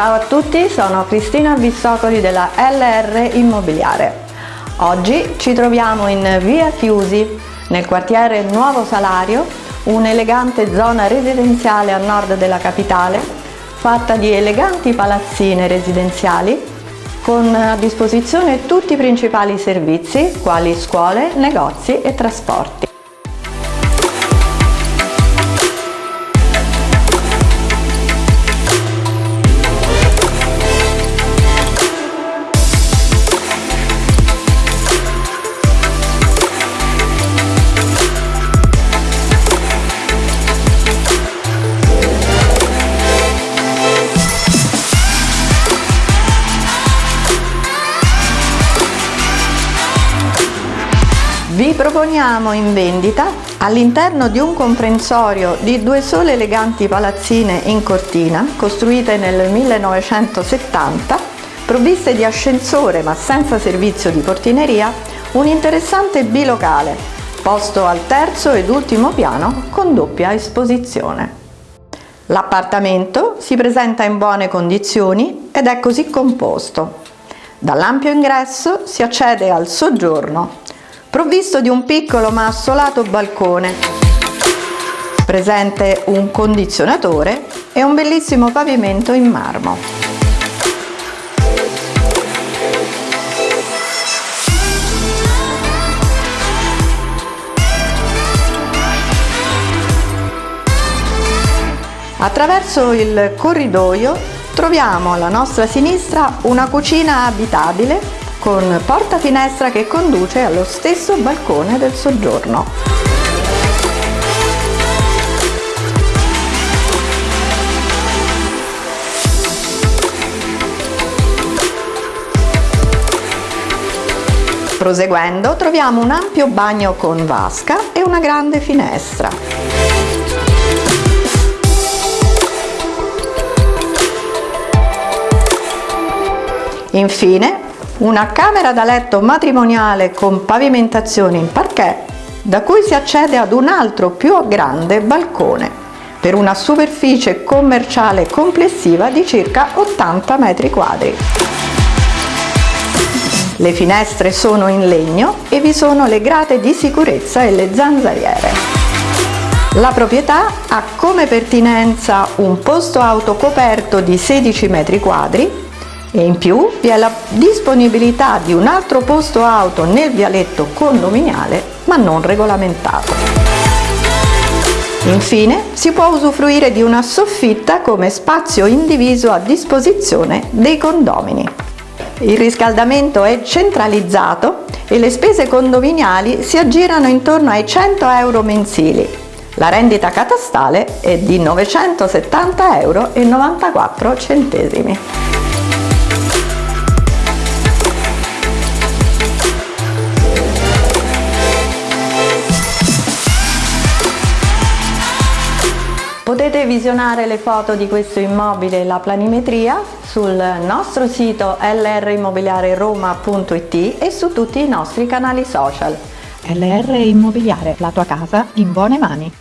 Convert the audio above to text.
Ciao a tutti, sono Cristina Bissocoli della LR Immobiliare. Oggi ci troviamo in via Chiusi, nel quartiere Nuovo Salario, un'elegante zona residenziale a nord della capitale, fatta di eleganti palazzine residenziali con a disposizione tutti i principali servizi quali scuole, negozi e trasporti. Vi proponiamo in vendita all'interno di un comprensorio di due sole eleganti palazzine in cortina costruite nel 1970 provviste di ascensore ma senza servizio di portineria un interessante bilocale posto al terzo ed ultimo piano con doppia esposizione. L'appartamento si presenta in buone condizioni ed è così composto. Dall'ampio ingresso si accede al soggiorno provvisto di un piccolo ma assolato balcone, presente un condizionatore e un bellissimo pavimento in marmo. Attraverso il corridoio troviamo alla nostra sinistra una cucina abitabile con porta finestra che conduce allo stesso balcone del soggiorno. Proseguendo troviamo un ampio bagno con vasca e una grande finestra. Infine una camera da letto matrimoniale con pavimentazione in parquet da cui si accede ad un altro più grande balcone per una superficie commerciale complessiva di circa 80 metri quadri. Le finestre sono in legno e vi sono le grate di sicurezza e le zanzariere. La proprietà ha come pertinenza un posto auto coperto di 16 metri quadri e in più vi è la disponibilità di un altro posto auto nel vialetto condominiale ma non regolamentato. Infine si può usufruire di una soffitta come spazio indiviso a disposizione dei condomini. Il riscaldamento è centralizzato e le spese condominiali si aggirano intorno ai 100 euro mensili. La rendita catastale è di 970,94 euro. Potete visionare le foto di questo immobile e la planimetria sul nostro sito lrimmobiliareroma.it e su tutti i nostri canali social. LR Immobiliare, la tua casa in buone mani.